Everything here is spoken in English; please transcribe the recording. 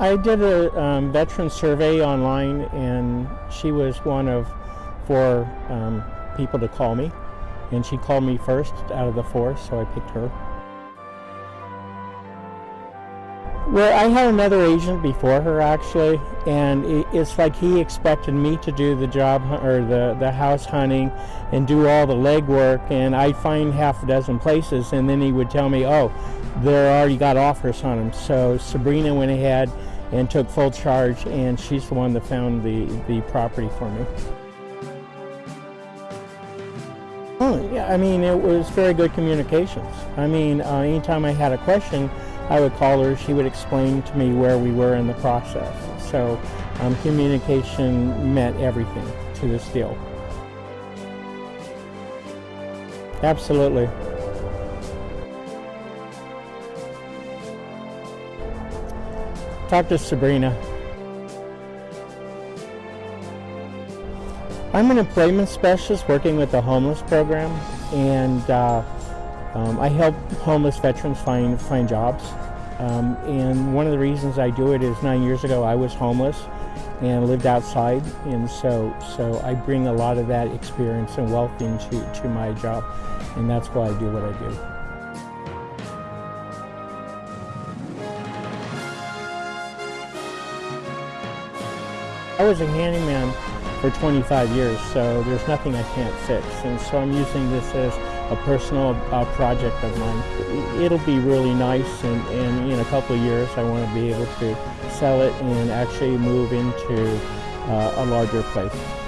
I did a um, veteran survey online, and she was one of four um, people to call me. And she called me first out of the four, so I picked her. Well, I had another agent before her actually, and it's like he expected me to do the job or the, the house hunting and do all the legwork, and I'd find half a dozen places, and then he would tell me, oh, they're already got offers on them. So Sabrina went ahead and took full charge, and she's the one that found the, the property for me. Oh, yeah, I mean, it was very good communications. I mean, uh, anytime I had a question, I would call her. She would explain to me where we were in the process. So, um, communication meant everything to this deal. Absolutely. Talk to Sabrina. I'm an employment specialist working with the homeless program, and uh, um, I help homeless veterans find find jobs. Um, and one of the reasons I do it is nine years ago I was homeless and lived outside, and so so I bring a lot of that experience and wealth into to my job, and that's why I do what I do. I was a handyman for 25 years, so there's nothing I can't fix. And so I'm using this as a personal uh, project of mine. It'll be really nice, and, and in a couple of years, I want to be able to sell it and actually move into uh, a larger place.